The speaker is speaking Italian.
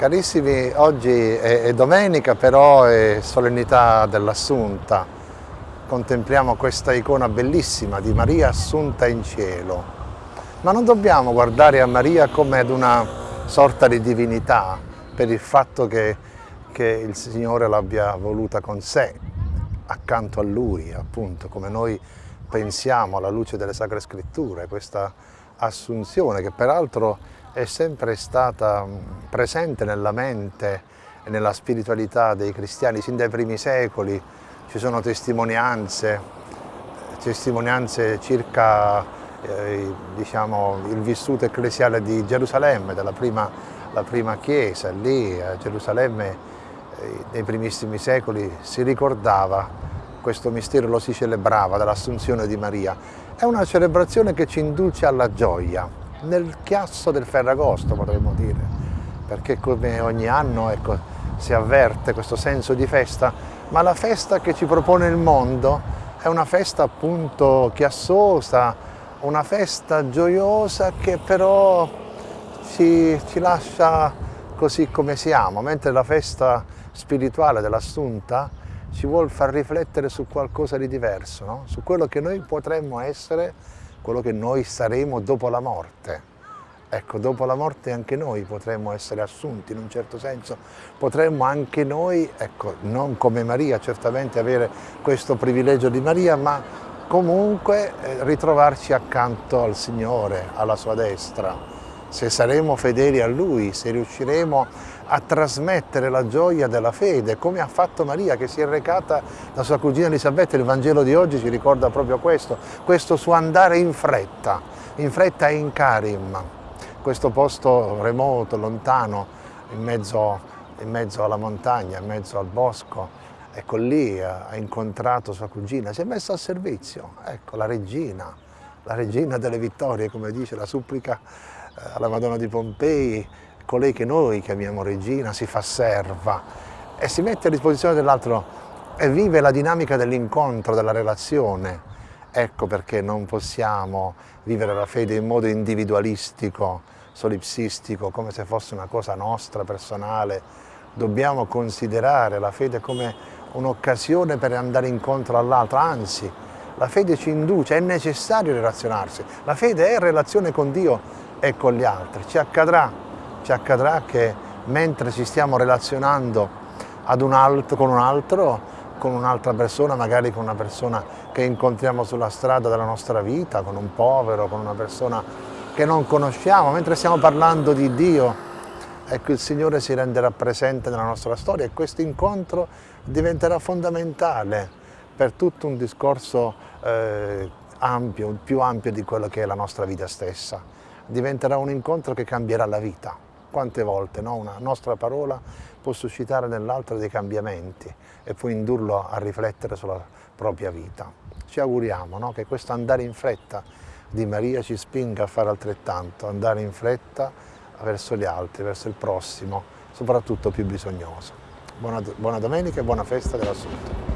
Carissimi, oggi è, domenica però è solennità dell'Assunta. Contempliamo questa icona bellissima di Maria assunta in cielo. Ma non dobbiamo guardare a Maria come ad una sorta di divinità per il fatto che, che il Signore l'abbia voluta con sé, accanto a Lui, appunto, come noi pensiamo alla luce delle Sacre Scritture, questa assunzione che peraltro è sempre stata mm, presente nella mente e nella spiritualità dei cristiani sin dai primi secoli. Ci sono testimonianze, testimonianze circa eh, diciamo, il vissuto ecclesiale di Gerusalemme, della prima, prima chiesa. Lì a Gerusalemme nei primissimi secoli si ricordava questo mistero, lo si celebrava dell'assunzione di Maria. È una celebrazione che ci induce alla gioia, nel chiasso del Ferragosto potremmo dire, perché come ogni anno ecco, si avverte questo senso di festa, ma la festa che ci propone il mondo è una festa appunto chiassosa, una festa gioiosa che però ci, ci lascia così come siamo, mentre la festa spirituale dell'Assunta ci vuole far riflettere su qualcosa di diverso, no? su quello che noi potremmo essere quello che noi saremo dopo la morte. Ecco, dopo la morte anche noi potremmo essere assunti in un certo senso, potremmo anche noi, ecco, non come Maria certamente avere questo privilegio di Maria, ma comunque eh, ritrovarci accanto al Signore, alla sua destra. Se saremo fedeli a Lui, se riusciremo a trasmettere la gioia della fede, come ha fatto Maria che si è recata da sua cugina Elisabetta, il Vangelo di oggi ci ricorda proprio questo, questo suo andare in fretta, in fretta in carim, questo posto remoto, lontano, in mezzo, in mezzo alla montagna, in mezzo al bosco, ecco lì ha incontrato sua cugina, si è messa a servizio, ecco la regina, la regina delle vittorie, come dice la supplica alla Madonna di Pompei, colei che noi chiamiamo regina si fa serva e si mette a disposizione dell'altro e vive la dinamica dell'incontro, della relazione. Ecco perché non possiamo vivere la fede in modo individualistico, solipsistico, come se fosse una cosa nostra, personale. Dobbiamo considerare la fede come un'occasione per andare incontro all'altro, anzi, la fede ci induce, è necessario relazionarsi. La fede è relazione con Dio e con gli altri. Ci accadrà ci accadrà che mentre ci stiamo relazionando un altro, con un altro, con un'altra persona, magari con una persona che incontriamo sulla strada della nostra vita, con un povero, con una persona che non conosciamo, mentre stiamo parlando di Dio, ecco il Signore si renderà presente nella nostra storia e questo incontro diventerà fondamentale per tutto un discorso eh, ampio, più ampio di quello che è la nostra vita stessa. Diventerà un incontro che cambierà la vita quante volte no? una nostra parola può suscitare nell'altro dei cambiamenti e può indurlo a riflettere sulla propria vita. Ci auguriamo no? che questo andare in fretta di Maria ci spinga a fare altrettanto, andare in fretta verso gli altri, verso il prossimo, soprattutto più bisognoso. Buona, buona domenica e buona festa dell'Assunto.